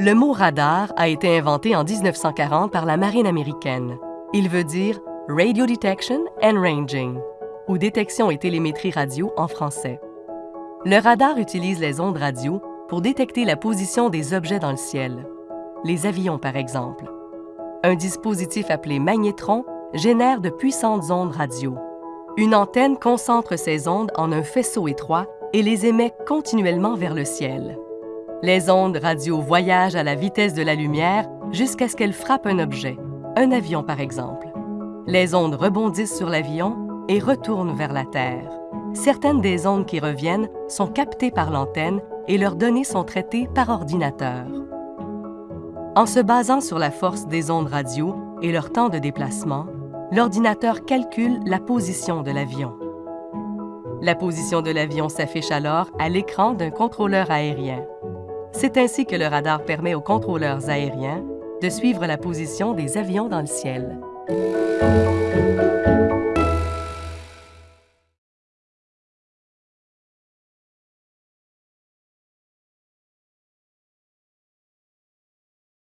Le mot radar a été inventé en 1940 par la marine américaine. Il veut dire Radio Detection and Ranging, ou détection et télémétrie radio en français. Le radar utilise les ondes radio pour détecter la position des objets dans le ciel, les avions par exemple. Un dispositif appelé magnétron génère de puissantes ondes radio. Une antenne concentre ces ondes en un faisceau étroit et les émet continuellement vers le ciel. Les ondes radio voyagent à la vitesse de la lumière jusqu'à ce qu'elles frappent un objet, un avion par exemple. Les ondes rebondissent sur l'avion et retournent vers la Terre. Certaines des ondes qui reviennent sont captées par l'antenne et leurs données sont traitées par ordinateur. En se basant sur la force des ondes radio et leur temps de déplacement, l'ordinateur calcule la position de l'avion. La position de l'avion s'affiche alors à l'écran d'un contrôleur aérien. C'est ainsi que le radar permet aux contrôleurs aériens de suivre la position des avions dans le ciel.